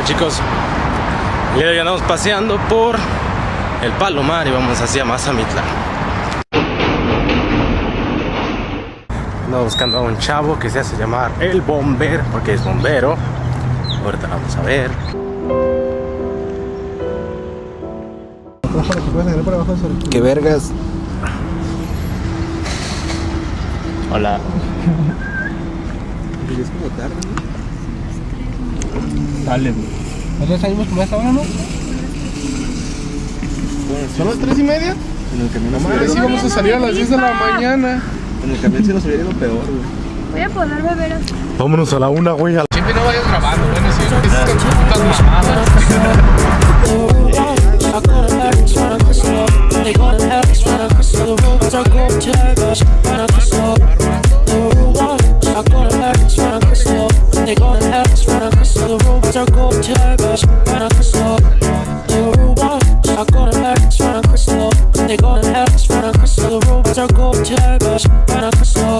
Hola chicos, el día de hoy andamos paseando por el Palomar y vamos hacia Mazamitla. Ando buscando a un chavo que se hace llamar el bombero, porque es bombero. Ahorita vamos a ver. ¡Qué vergas! Hola. Es como tarde, Dale. ¿Nosotros salimos como a esta hora, no? ¿Son las 3 y media? En el camión Madre, sí vamos a salir a las 10 de la mañana. En el camión se nos hubiera ido peor, güey. Voy a poder beber así. Vámonos a la una, güey. a la- Siempre no vayas grabando, bueno, sí, es con tus putas mamadas. 다시 말아갔어 The robot 작거는 헬스 말아갔어 근데 거는 헬스 말아갔어 The robot 자고 제발 말아갔어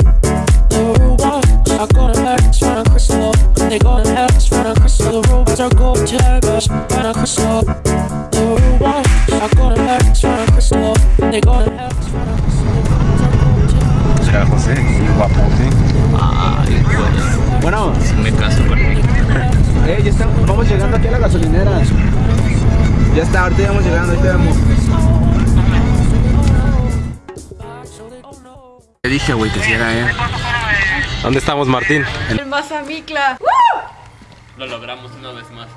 The robot 작거는 헬스 말아갔어 근데 거는 헬스 말아갔어 The robot 자고 제발 말아갔어 The robot 작거는 헬스 말아갔어 근데 거는 헬스 말아갔어 Será José, guapote. Ah, bueno, me caso. Eh, ya estamos, vamos llegando aquí a la gasolinera. Ya está, ahorita ya vamos llegando, ahí te vemos. Te dije, güey, que si era él. ¿Dónde estamos, Martín? El Mazamicla. Lo logramos una vez más.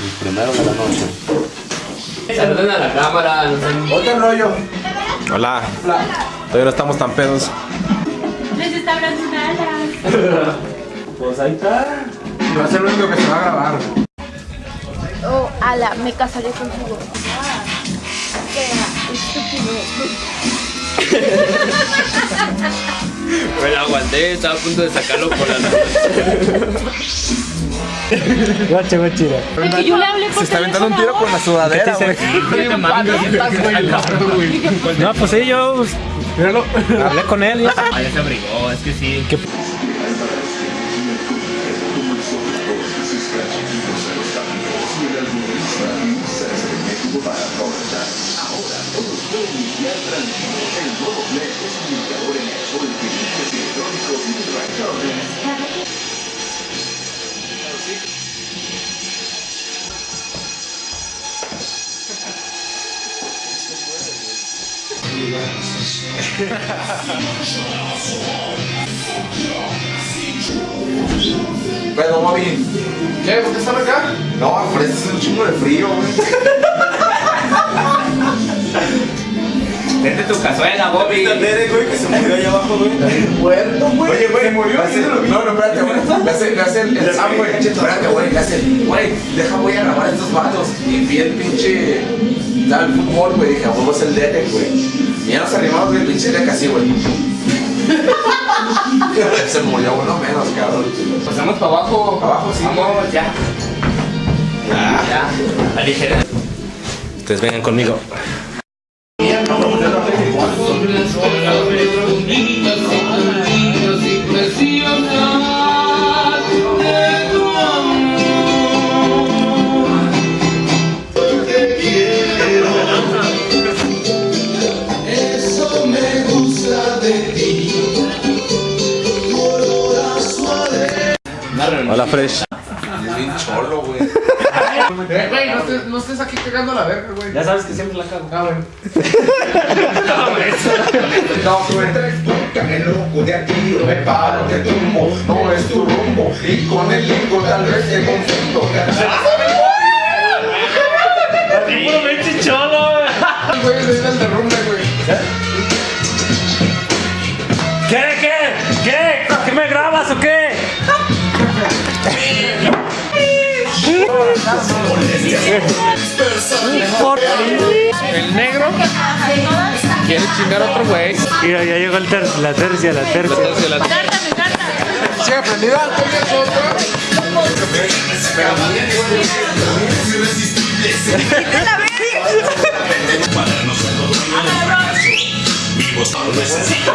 El primero de la noche. Saluden a la cámara. Otro rollo. Hola. Todavía no estamos tan pedos. Les está hablando nada. Pues ahí está. Va a ser lo único que se va a grabar. Oh, ala, me casaré contigo. Qué estúpido. Me la aguanté, estaba a punto de sacarlo por la Es que yo le hablé por Se está aventando un tiro con la sudadera, güey. No, pues sí, yo hablé con él. ya. Ah, ya se abrigó, es que sí. Pero, Bobby. ¿Qué? ¿Por qué están acá? No, por eso es un chingo de frío, güey. Vete tu cazuela, Bobby. Derek, güey, que se murió allá abajo, güey. Muerto, güey. Oye, güey, murió. No, no, espérate, güey. Le hace, le hace el, el Sam, güey. Espérate, güey. Le hace, güey, deja, voy a grabar a estos vatos. Y vi el pinche. Tal fútbol, güey. Dije, a huevo es el Derek, güey. Ya nos animamos, el pinche Derek así, güey. se murió uno menos, cabrón. Pasamos para abajo. Abajo, sí. Vamos, ya. Ya. Aligera. Ustedes vengan conmigo. Hola, Fresh. Es bien cholo, güey. Eh, güey, no estés, no estés aquí cagando la verga, güey. Ya sabes que siempre la cago. Ah, bueno. No, tú entres, el loco de aquí, me paro, te tumbo, no es tu rumbo, y con el lingo tal vez te confundo. Güey, le viene el derrumbe, güey. ¿Qué? ¿Qué? ¿Qué? ¿Qué me grabas o qué? El negro quiere chingar a otro güey. Mira, ya llegó el ter- la tercia, la tercia. Sí, aprendida. ¿Tienes otra? Vivos, no necesitan.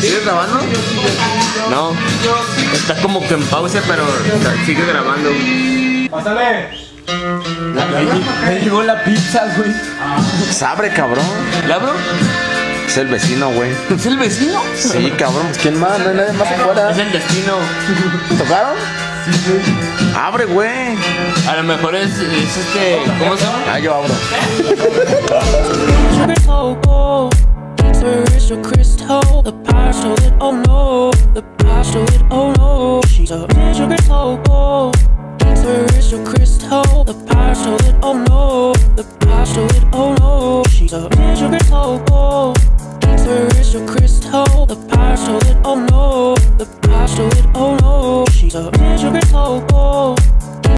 ¿Sigues grabando? No. Está como que en pausa, pero sigue grabando. Me llegó la pizza, güey. Se abre, cabrón. ¿Le abro? Es el vecino, güey. ¿Es el vecino? Sí, cabrón. ¿Quién más? No hay nadie más afuera. Es el destino. ¿Tocaron? Abre, güey. A lo mejor es, es este. ¿Cómo se llama? Ah, yo abro. Ferricial crystal, the partial it, oh no, the partial it, oh no. She's a digital crystal, oh. Ferricial crystal, the partial it, oh no, the partial it, oh no. She's a digital crystal, oh. Ferricial crystal, the partial it, oh no, the partial it, oh no. She's a digital crystal, oh.